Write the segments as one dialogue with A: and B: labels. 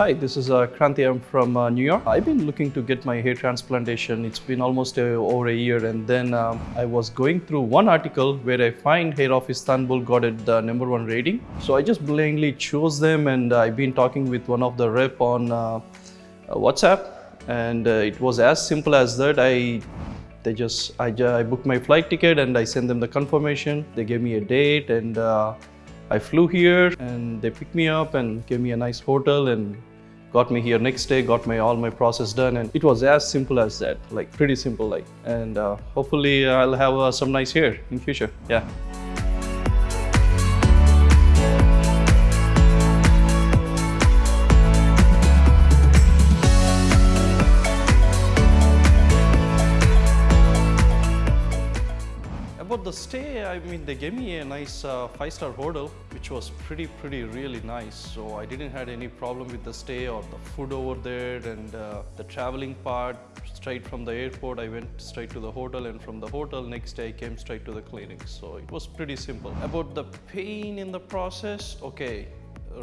A: Hi, this is uh, Kranti. I'm from uh, New York. I've been looking to get my hair transplantation. It's been almost uh, over a year, and then um, I was going through one article where I find Hair of Istanbul got it the number one rating. So I just blindly chose them, and I've been talking with one of the rep on uh, uh, WhatsApp, and uh, it was as simple as that. I they just I, I booked my flight ticket and I sent them the confirmation. They gave me a date and. Uh, I flew here and they picked me up and gave me a nice hotel and got me here next day, got my all my process done and it was as simple as that, like pretty simple like. And uh, hopefully I'll have uh, some nice hair in future. Yeah. The stay, I mean, they gave me a nice uh, five-star hotel, which was pretty, pretty, really nice. So I didn't had any problem with the stay or the food over there and uh, the traveling part. Straight from the airport, I went straight to the hotel, and from the hotel, next day I came straight to the clinic. So it was pretty simple. About the pain in the process, okay,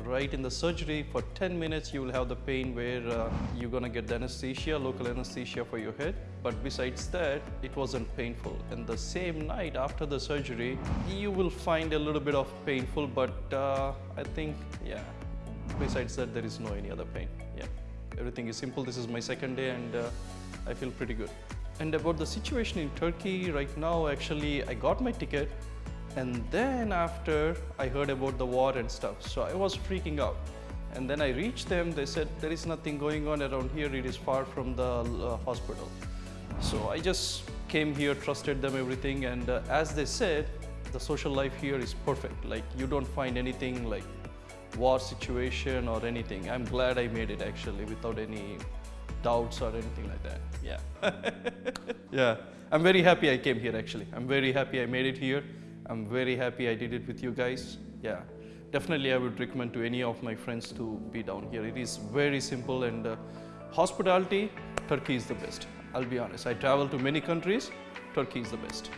A: right in the surgery for 10 minutes you will have the pain where uh, you're gonna get the anesthesia local anesthesia for your head. But besides that it wasn't painful. And the same night after the surgery you will find a little bit of painful but uh, i think yeah besides that there is no any other pain. Yeah. Everything is simple. This is my second day and uh, i feel pretty good. And about the situation in turkey right now actually i got my ticket and then after I heard about the war and stuff, so I was freaking out. And then I reached them, they said, there is nothing going on around here, it is far from the uh, hospital. So I just came here, trusted them everything, and uh, as they said, the social life here is perfect. Like you don't find anything like war situation or anything. I'm glad I made it actually without any doubts or anything like that. Yeah. yeah. I'm very happy I came here actually. I'm very happy I made it here. I'm very happy I did it with you guys. Yeah, definitely I would recommend to any of my friends to be down here. It is very simple and uh, hospitality, Turkey is the best. I'll be honest. I travel to many countries, Turkey is the best.